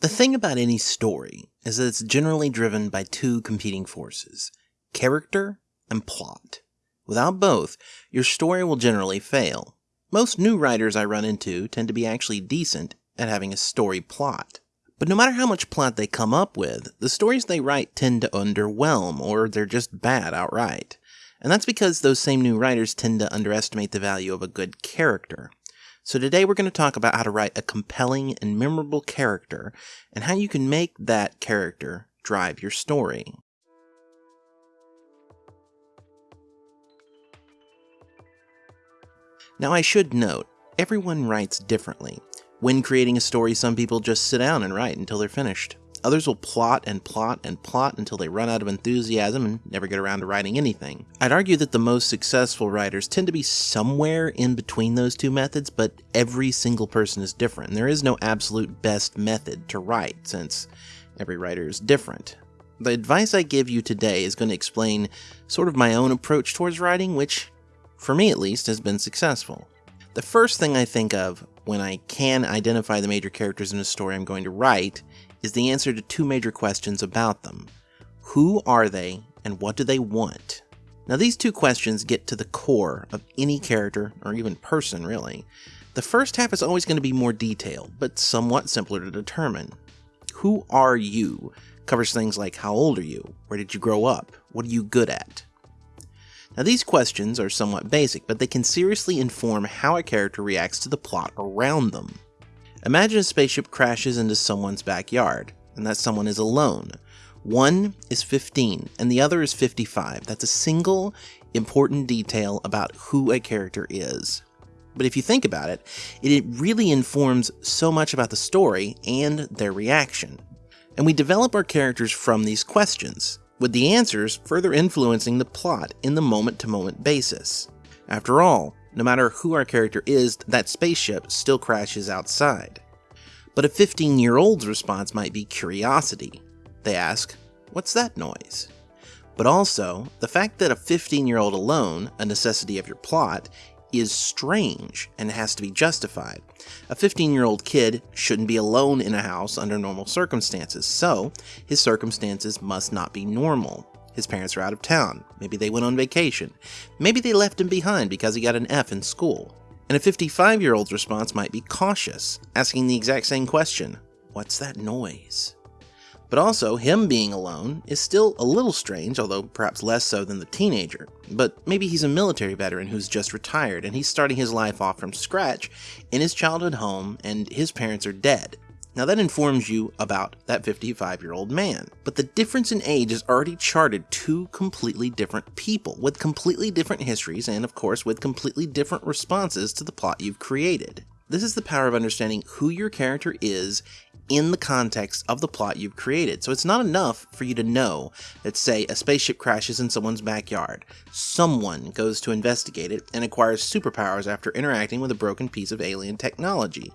The thing about any story is that it's generally driven by two competing forces character and plot. Without both, your story will generally fail. Most new writers I run into tend to be actually decent at having a story plot. But no matter how much plot they come up with, the stories they write tend to underwhelm, or they're just bad outright. And that's because those same new writers tend to underestimate the value of a good character. So today we're going to talk about how to write a compelling and memorable character, and how you can make that character drive your story. Now I should note, everyone writes differently, when creating a story, some people just sit down and write until they're finished. Others will plot and plot and plot until they run out of enthusiasm and never get around to writing anything. I'd argue that the most successful writers tend to be somewhere in between those two methods, but every single person is different. There is no absolute best method to write, since every writer is different. The advice I give you today is going to explain sort of my own approach towards writing, which, for me at least, has been successful. The first thing I think of when I can identify the major characters in a story I'm going to write is the answer to two major questions about them. Who are they, and what do they want? Now, these two questions get to the core of any character, or even person, really. The first half is always going to be more detailed, but somewhat simpler to determine. Who are you covers things like how old are you, where did you grow up, what are you good at, now these questions are somewhat basic, but they can seriously inform how a character reacts to the plot around them. Imagine a spaceship crashes into someone's backyard, and that someone is alone. One is 15, and the other is 55. That's a single important detail about who a character is. But if you think about it, it really informs so much about the story and their reaction. And we develop our characters from these questions with the answers further influencing the plot in the moment to moment basis. After all, no matter who our character is, that spaceship still crashes outside. But a 15 year old's response might be curiosity. They ask, What's that noise? But also, the fact that a 15 year old alone, a necessity of your plot, is strange and has to be justified. A 15 year old kid shouldn't be alone in a house under normal circumstances, so his circumstances must not be normal. His parents are out of town, maybe they went on vacation, maybe they left him behind because he got an F in school. And a 55 year old's response might be cautious, asking the exact same question What's that noise? But also, him being alone is still a little strange, although perhaps less so than the teenager. But maybe he's a military veteran who's just retired and he's starting his life off from scratch in his childhood home and his parents are dead. Now that informs you about that 55 year old man. But the difference in age has already charted two completely different people with completely different histories and, of course, with completely different responses to the plot you've created. This is the power of understanding who your character is in the context of the plot you've created. So it's not enough for you to know that, say, a spaceship crashes in someone's backyard. Someone goes to investigate it and acquires superpowers after interacting with a broken piece of alien technology.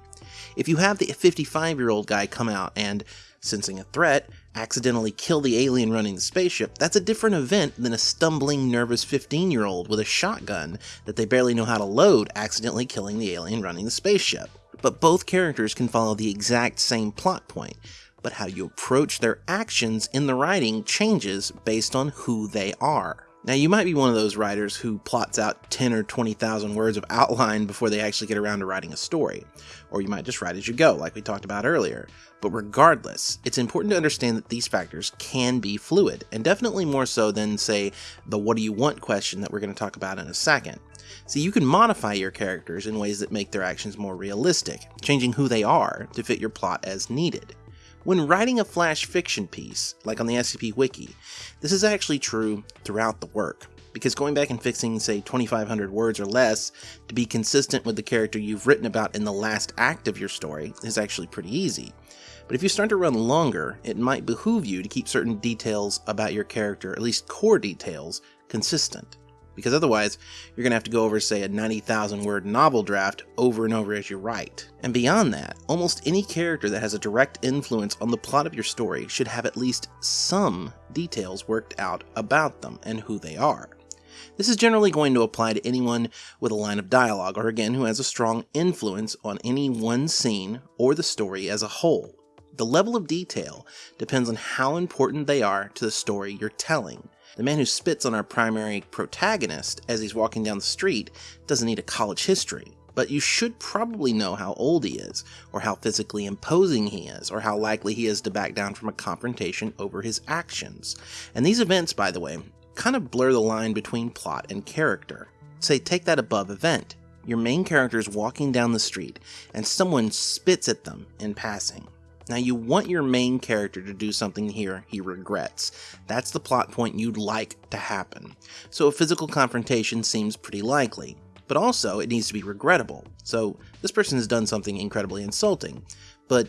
If you have the 55 year old guy come out and, sensing a threat, accidentally kill the alien running the spaceship, that's a different event than a stumbling, nervous 15 year old with a shotgun that they barely know how to load accidentally killing the alien running the spaceship but both characters can follow the exact same plot point. But how you approach their actions in the writing changes based on who they are. Now, you might be one of those writers who plots out 10 or 20,000 words of outline before they actually get around to writing a story. Or you might just write as you go, like we talked about earlier. But regardless, it's important to understand that these factors can be fluid, and definitely more so than, say, the what do you want question that we're going to talk about in a second. See, you can modify your characters in ways that make their actions more realistic, changing who they are to fit your plot as needed. When writing a flash fiction piece, like on the SCP Wiki, this is actually true throughout the work, because going back and fixing, say, 2500 words or less to be consistent with the character you've written about in the last act of your story is actually pretty easy. But if you start to run longer, it might behoove you to keep certain details about your character, at least core details, consistent because otherwise you're going to have to go over, say, a 90,000 word novel draft over and over as you write. And beyond that, almost any character that has a direct influence on the plot of your story should have at least some details worked out about them and who they are. This is generally going to apply to anyone with a line of dialogue, or again, who has a strong influence on any one scene or the story as a whole. The level of detail depends on how important they are to the story you're telling. The man who spits on our primary protagonist as he's walking down the street doesn't need a college history, but you should probably know how old he is, or how physically imposing he is, or how likely he is to back down from a confrontation over his actions. And these events, by the way, kind of blur the line between plot and character. Say, take that above event. Your main character is walking down the street, and someone spits at them in passing. Now, you want your main character to do something here he regrets. That's the plot point you'd like to happen. So, a physical confrontation seems pretty likely. But also, it needs to be regrettable. So, this person has done something incredibly insulting. But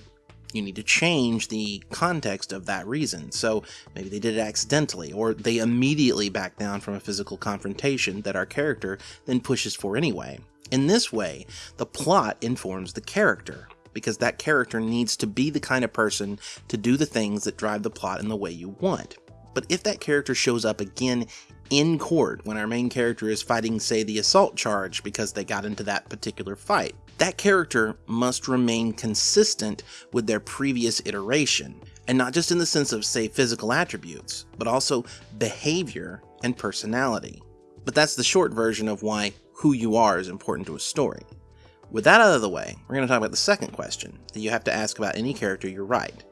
you need to change the context of that reason. So maybe they did it accidentally, or they immediately back down from a physical confrontation that our character then pushes for anyway. In this way, the plot informs the character because that character needs to be the kind of person to do the things that drive the plot in the way you want. But if that character shows up again in court when our main character is fighting, say, the assault charge because they got into that particular fight, that character must remain consistent with their previous iteration, and not just in the sense of, say, physical attributes, but also behavior and personality. But that's the short version of why who you are is important to a story. With that out of the way, we're going to talk about the second question that you have to ask about any character you write.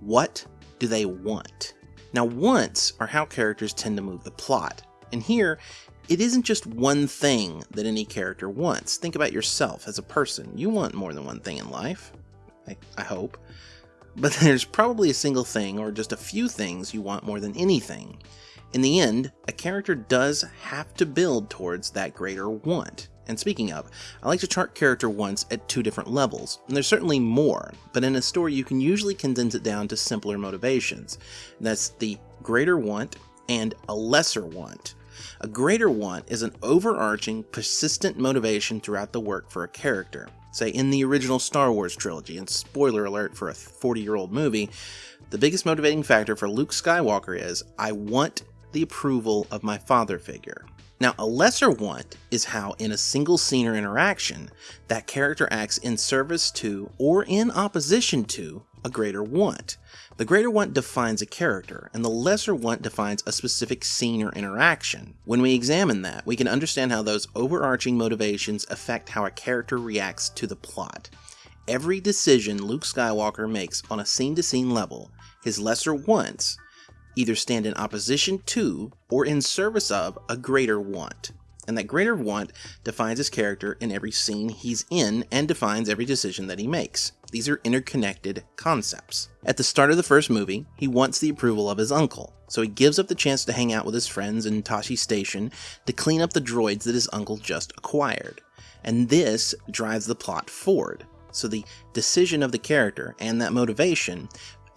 What do they want? Now, wants are how characters tend to move the plot. And here, it isn't just one thing that any character wants. Think about yourself as a person. You want more than one thing in life. I, I hope. But there's probably a single thing or just a few things you want more than anything. In the end, a character does have to build towards that greater want. And speaking of, I like to chart character wants at two different levels, and there's certainly more, but in a story you can usually condense it down to simpler motivations. that's the greater want and a lesser want. A greater want is an overarching, persistent motivation throughout the work for a character. Say, in the original Star Wars trilogy, and spoiler alert for a 40 year old movie, the biggest motivating factor for Luke Skywalker is I want the approval of my father figure. Now, a lesser want is how, in a single scene or interaction, that character acts in service to or in opposition to a greater want. The greater want defines a character, and the lesser want defines a specific scene or interaction. When we examine that, we can understand how those overarching motivations affect how a character reacts to the plot. Every decision Luke Skywalker makes on a scene to scene level, his lesser wants, either stand in opposition to or in service of a greater want. And that greater want defines his character in every scene he's in and defines every decision that he makes. These are interconnected concepts. At the start of the first movie, he wants the approval of his uncle, so he gives up the chance to hang out with his friends in Tosche Station to clean up the droids that his uncle just acquired. And this drives the plot forward. So the decision of the character and that motivation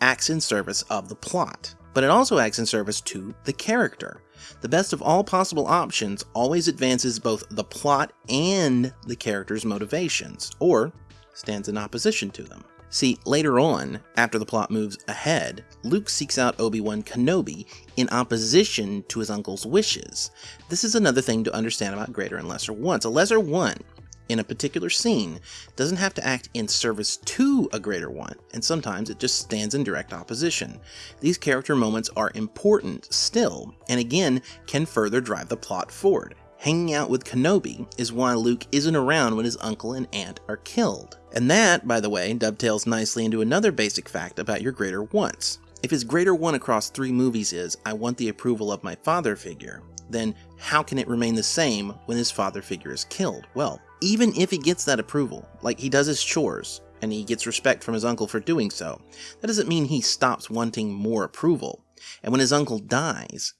acts in service of the plot but it also acts in service to the character. The best of all possible options always advances both the plot and the character's motivations, or stands in opposition to them. See, later on, after the plot moves ahead, Luke seeks out Obi-Wan Kenobi in opposition to his uncle's wishes. This is another thing to understand about greater and lesser wants. A lesser want in a particular scene doesn't have to act in service to a greater one, and sometimes it just stands in direct opposition. These character moments are important still, and again can further drive the plot forward. Hanging out with Kenobi is why Luke isn't around when his uncle and aunt are killed. And that, by the way, dovetails nicely into another basic fact about your greater wants. If his greater one across three movies is, I want the approval of my father figure, then how can it remain the same when his father figure is killed? Well, even if he gets that approval, like he does his chores, and he gets respect from his uncle for doing so, that doesn't mean he stops wanting more approval. And when his uncle dies,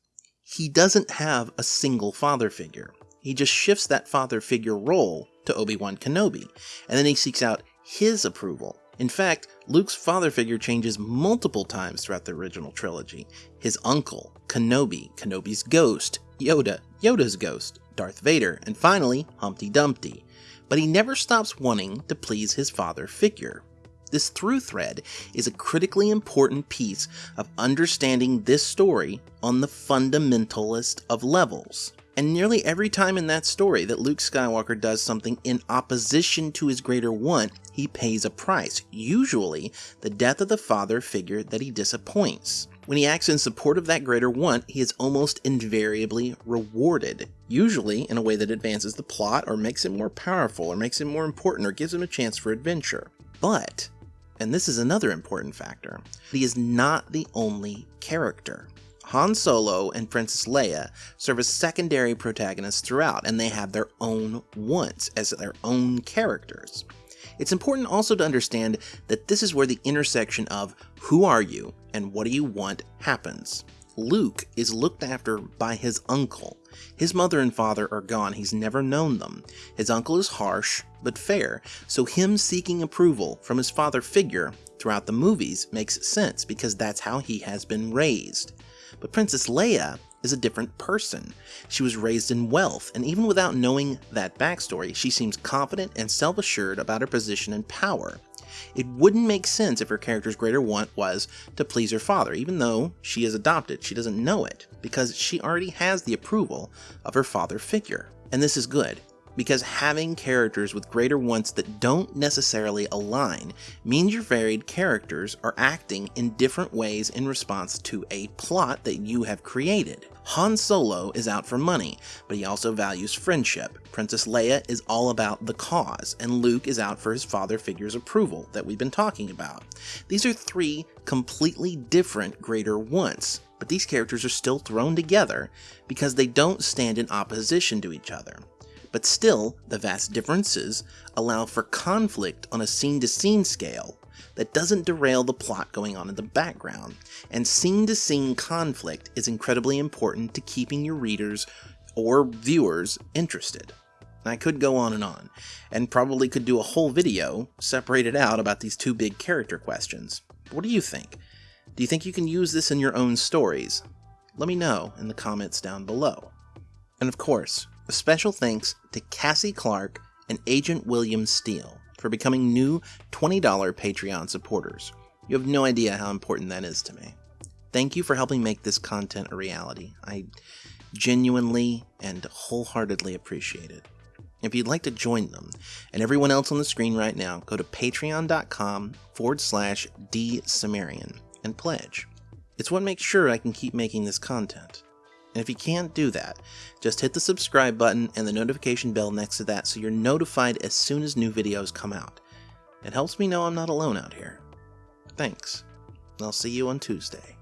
he doesn't have a single father figure. He just shifts that father figure role to Obi-Wan Kenobi, and then he seeks out his approval. In fact, Luke's father figure changes multiple times throughout the original trilogy. His uncle, Kenobi, Kenobi's ghost, Yoda, Yoda's ghost, Darth Vader, and finally, Humpty Dumpty but he never stops wanting to please his father figure. This through thread is a critically important piece of understanding this story on the fundamentalist of levels. And nearly every time in that story that Luke Skywalker does something in opposition to his greater want, he pays a price, usually the death of the father figure that he disappoints. When he acts in support of that greater want, he is almost invariably rewarded, usually in a way that advances the plot or makes it more powerful or makes it more important or gives him a chance for adventure. But, and this is another important factor, he is not the only character. Han Solo and Princess Leia serve as secondary protagonists throughout, and they have their own wants as their own characters. It's important also to understand that this is where the intersection of who are you and what do you want happens. Luke is looked after by his uncle. His mother and father are gone, he's never known them. His uncle is harsh, but fair, so him seeking approval from his father figure throughout the movies makes sense because that's how he has been raised. But Princess Leia is a different person. She was raised in wealth, and even without knowing that backstory, she seems confident and self assured about her position and power. It wouldn't make sense if her character's greater want was to please her father, even though she is adopted. She doesn't know it, because she already has the approval of her father figure. And this is good because having characters with greater wants that don't necessarily align means your varied characters are acting in different ways in response to a plot that you have created. Han Solo is out for money, but he also values friendship. Princess Leia is all about the cause, and Luke is out for his father figure's approval that we've been talking about. These are three completely different greater wants, but these characters are still thrown together because they don't stand in opposition to each other but still, the vast differences allow for conflict on a scene to scene scale that doesn't derail the plot going on in the background, and scene to scene conflict is incredibly important to keeping your readers or viewers interested. I could go on and on, and probably could do a whole video separated out about these two big character questions. What do you think? Do you think you can use this in your own stories? Let me know in the comments down below. And of course, special thanks to Cassie Clark and Agent William Steele for becoming new $20 Patreon supporters. You have no idea how important that is to me. Thank you for helping make this content a reality. I genuinely and wholeheartedly appreciate it. If you'd like to join them and everyone else on the screen right now, go to patreon.com forward slash dsumerian and pledge. It's what makes sure I can keep making this content. And if you can't do that, just hit the subscribe button and the notification bell next to that so you're notified as soon as new videos come out. It helps me know I'm not alone out here. Thanks. I'll see you on Tuesday.